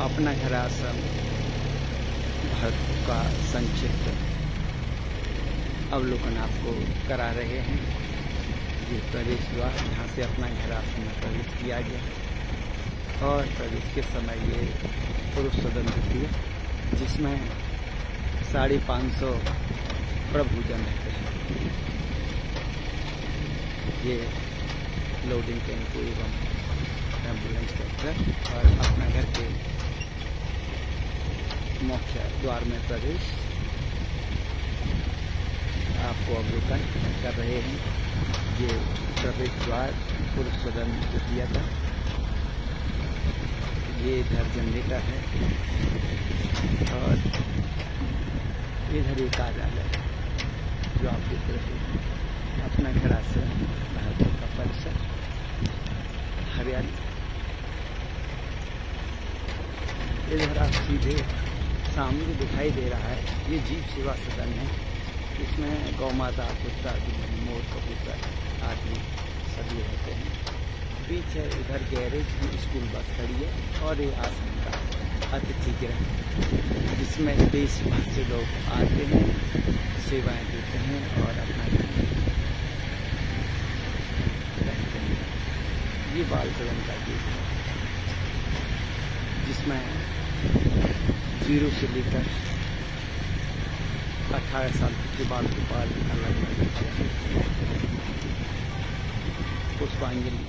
अपना घर आश्रम भारत का संक्षिप्त अवलोकन आपको करा रहे हैं। ये प्रवेश हुआ यहाँ से अपना घर में प्रवेश किया गया। और प्रवेश के समय ये पुरुष सदन द्वितीय जिसमें साढ़े पाँच सौ प्रभुजन रहते हैं ये लोडिंग टेंपो एवं एंबुलेंस ट्रैक्टर और अपना घर के मुख्य द्वार में प्रवेश। आपको अवलोकन कर रहे हैं। ये प्रवेश द्वार पुरुष सदन द्वितीय का ये इधर जनरेटर है। और इधर एक कार्यालय जो आप देख रहे हैं। अपना घर आश्रम भारत का परिसर, हरियाली। इधर आप सीधे सामने दिखाई दे रहा है, ये जीव सेवा सदन है। इसमें गौ माता कुत्ता मोर, कबूतर आदि सभी रहते हैं। बीच है, इधर गैरेज की स्कूल बस खड़ी है और ये आश्रम का अतिथि गृह जिसमें देश भर से लोग आते हैं, सेवाएँ देते हैं और अपना रहते हैं। ये बाल सदन का गेट है, जिसमें ज़ीरो से लेकर अठारह साल के बाद के बाद अलग पुष्पांजलि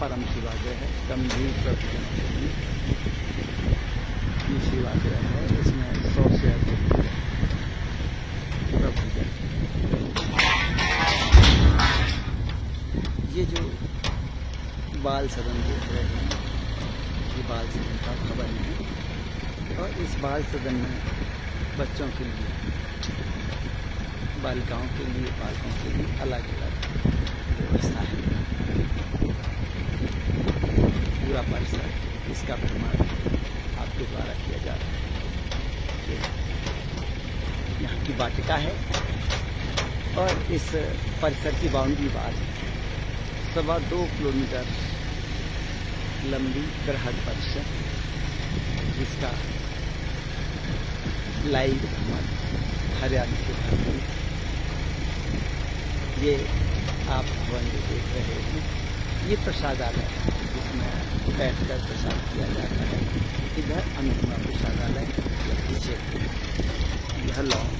परम शिवाग्रह है, गंभीर प्रभुजन के लिए। ये शिवाग्रह है, इसमें सौ से अधिक ये जो बाल सदन देख रहे हैं, ये बाल सदन का और इस बाल सदन में बच्चों के लिए, बालिकाओं के लिए, बालकों के लिए अलग अलग व्यवस्था है। पूरा परिसर इसका भ्रमण आपके द्वारा किया जा रहा है। यहाँ की वाटिका है और इस परिसर की बाउंड्री वाल सवा दो किलोमीटर लंबी बृहद परिसर जिसका लाइव हरियाणा से भरपूर। ये आप भवन जो देख रहे हैं। ये प्रसादालय है, जिसमें बैठकर प्रसाद किया जाता है। इधर अनुपमा प्रसादालय पीछे यह लॉन।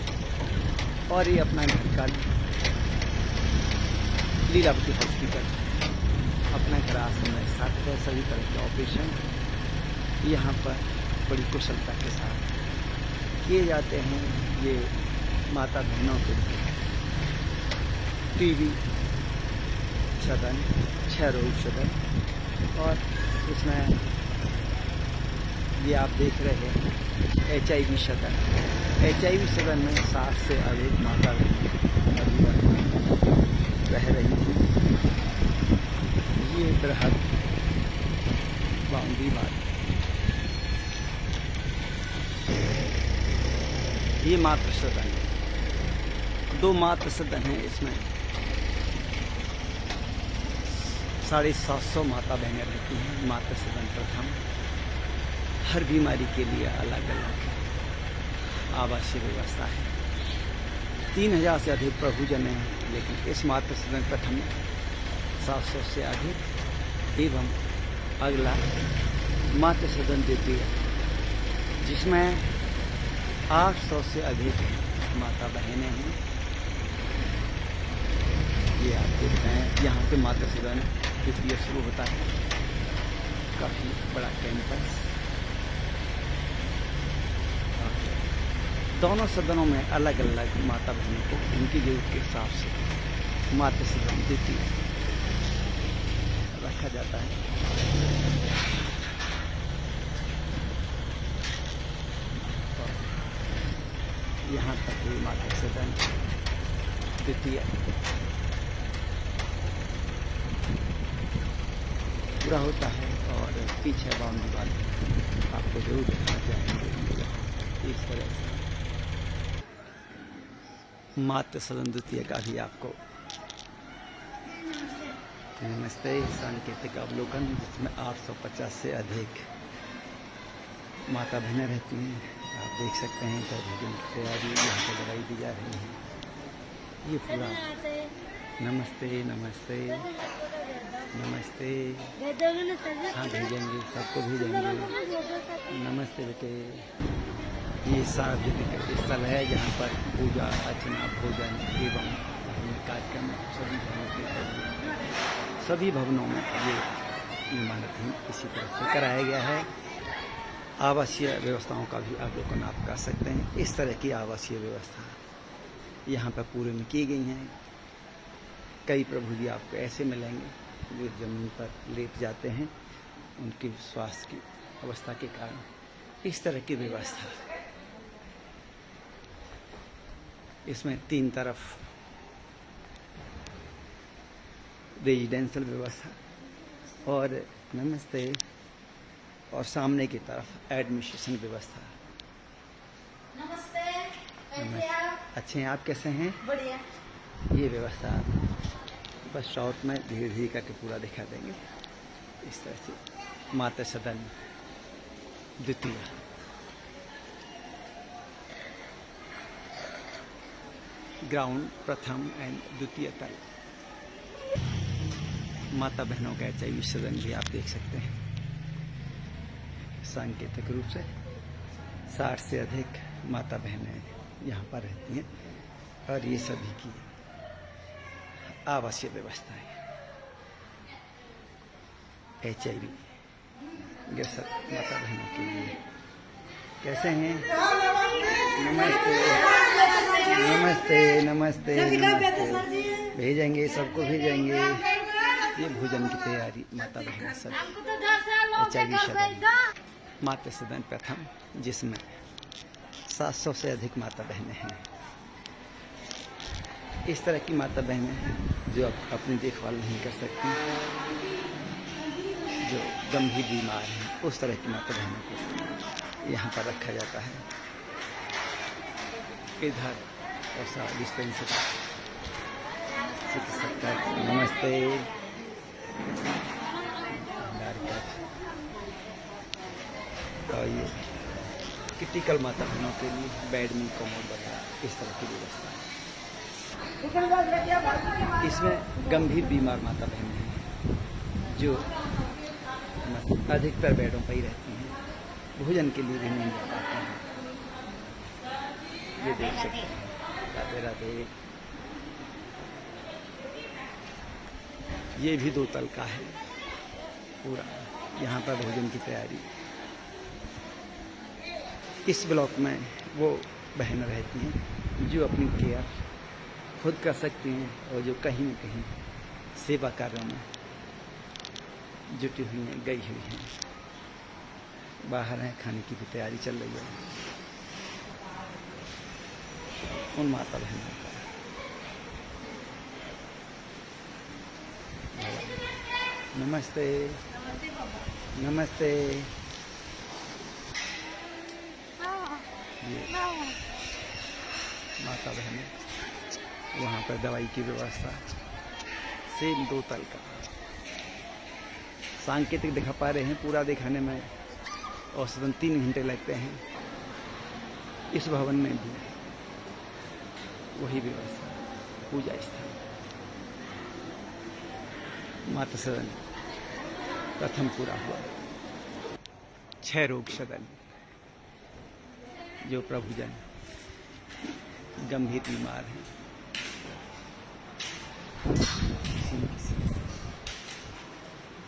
और ये अपना घर का लीलावती हॉस्पिटल। अपना घर में साथ है, सभी तरह के ऑपरेशन। यहाँ पर बड़ी कुशलता के साथ किए जाते हैं ये माता बहनों के लिए। टीवी सदन छह रोग सदन और इसमें ये आप देख रहे हैं एच आई वी सदन एच आई वी सदन में सात से अधिक माता रह रही थी ये बृहद बाउंड्री बात ये मात्र सदन है। दो मात्र सदन है इसमें। साढ़े सात सौ माता बहनें रहती हैं, मात्र सदन प्रथम। हर बीमारी के लिए अलग अलग आवासीय व्यवस्था है। तीन हज़ार से अधिक प्रभुजन हैं, लेकिन इस मात्र सदन प्रथम सात सौ से अधिक एवं अगला मात्र सदन द्वितीय जिसमें आठ सौ से अधिक माता बहनें हैं। ये आप देख रहे हैं, यहाँ पे माता सदन द्वितीय शुरू होता है। काफ़ी बड़ा कैंपस दोनों सदनों में अलग अलग माता बहनों को उनकी ज़रूरत के हिसाब से माता सदन द्वितीय रखा जाता है। यहाँ तक हुई माता सदन द्वितीय पूरा होता है और पीछे बाउंड्री वाले आपको ज़रूर दिखाना चाहेंगे इस तरह से। मात्र सदन द्वितीय का भी आपको। नमस्ते, सांकेतिक अवलोकन, जिसमें 850 से अधिक माता बहनें रहती हैं। देख सकते हैं इधर भोजन की तैयारी यहाँ पर दवाई दी जा रही है। ये पूरा। नमस्ते नमस्ते। नमस्ते। हाँ भेजेंगे, सबको भेजेंगे। नमस्ते बेटे। ये सार्वजनिक स्थल है जहाँ पर पूजा, अर्चना, भोजन एवं कार्यक्रम सभी भवनों के सभी भवनों में ये इमारत ही इसी तरह से कराया गया है। आवासीय व्यवस्थाओं का भी अवलोकन आप कर सकते हैं। इस तरह की आवासीय व्यवस्था यहाँ पर पूरे में की गई हैं। कई प्रभु जी आपको ऐसे मिलेंगे जो ज़मीन पर लेट जाते हैं, उनकी स्वास्थ्य की अवस्था के कारण। इस तरह की व्यवस्था। इसमें तीन तरफ़ रेजिडेंशियल व्यवस्था और नमस्ते। और सामने की तरफ़ एडमिनिस्ट्रेशन व्यवस्था। नमस्ते कैसे आप? अच्छे हैं आप कैसे हैं? बढ़िया। ये व्यवस्था बस शॉर्ट में धीरे धीरे करके पूरा दिखा देंगे। इस तरह से माता सदन द्वितीय। ग्राउंड प्रथम एंड द्वितीय तल। माता बहनों का एच सदन भी आप देख सकते हैं। सांकेतिक रूप से साठ से अधिक माता बहनें यहाँ पर रहती हैं और ये सभी की आवासीय व्यवस्था है। एच आई ग्रस्त माता बहनों के लिए। कैसे हैं? नमस्ते। नमस्ते नमस्ते नमस्ते। भेजेंगे, सबको भेजेंगे। ये भोजन की तैयारी माता बहन सब एच आई से। माता सदन प्रथम, जिसमें 700 से अधिक माता बहनें हैं। इस तरह की माता बहनें हैं जो अप- अपनी देखभाल नहीं कर सकती, जो गंभीर बीमार हैं, उस तरह की माता बहनों को यहाँ पर रखा जाता है। इधर ऐसा डिस्पेंसरी। नमस्ते भंडार का और ये क्रिटिकल माता बहनों के लिए बेड में कमोड वगैरह इस तरह की व्यवस्था। है इसमें गंभीर बीमार माता बहन हैं, जो अधिकतर बेडों पर ही रहती हैं, भोजन के लिए भी नहीं जा पाती हैं। ये देख सकते हैं। राधे राधे। ये भी दो तल का है, पूरा। यहाँ पर भोजन की तैयारी। इस ब्लॉक में वो बहन रहती हैं जो अपनी केयर खुद कर सकती हैं और जो कहीं न कहीं सेवा कार्यों में जुटी हुई हैं गई हुई हैं। बाहर हैं खाने की भी तैयारी चल रही है। उन माता बहनों का। नमस्ते। नमस्ते। ये माता बहनें वहाँ पर दवाई की व्यवस्था। सेम दो तल का। सांकेतिक दिखा पा रहे हैं, पूरा दिखाने में औसतन तीन घंटे लगते हैं। इस भवन में भी वही व्यवस्था, पूजा स्थल। माता सदन प्रथम पूरा हुआ। छह रोग सदन। जो प्रभुजन गंभीर बीमार हैं।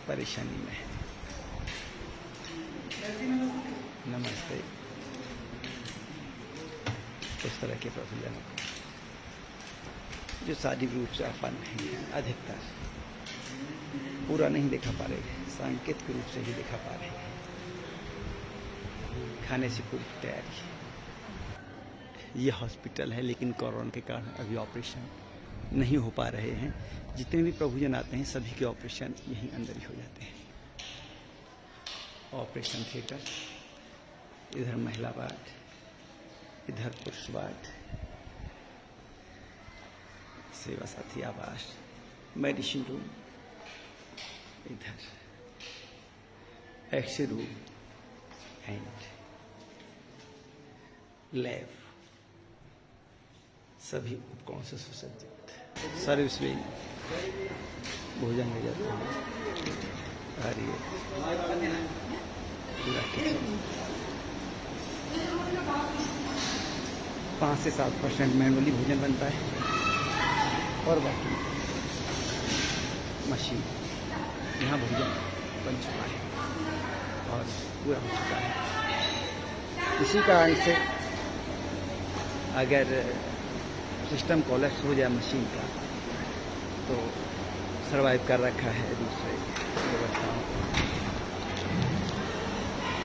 परेशानी में है। नमस्ते। उस तरह के प्रभुजनों को जो शारीरिक रूप से अपन नहीं है अधिकतर पूरा नहीं दिखा पा रहे सांकेतिक रूप से ही दिखा पा रहे हैं। खाने से पूरी तैयारी। ये हॉस्पिटल है, लेकिन कोरोना के कारण अभी ऑपरेशन नहीं हो पा रहे हैं। जितने भी प्रभुजन आते हैं, सभी के ऑपरेशन यहीं अंदर ही हो जाते हैं। ऑपरेशन थिएटर, इधर महिला वार्ड, इधर पुरुष वार्ड, सेवा साथी आवास, मेडिसिन रूम, इधर एक्स रूम, एंड लैब। सभी उपकरणों से सुसज्जित सर्विस विंग भोजन ले जाते हैं। ये पूरा पाँच से सात परसेंट मैनुअली भोजन बनता है। और बाकी मशीन, यहाँ भोजन बन चुका है और पूरा हो चुका है। इसी कारण से अगर सिस्टम कोलेप्स हो जाए मशीन का तो सरवाइव कर रखा है दूसरे व्यवस्थाओं को।